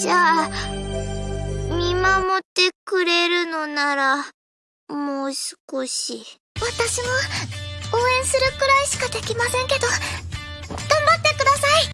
じゃあ、見守ってくれるのなら、もう少し。私も、応援するくらいしかできませんけど、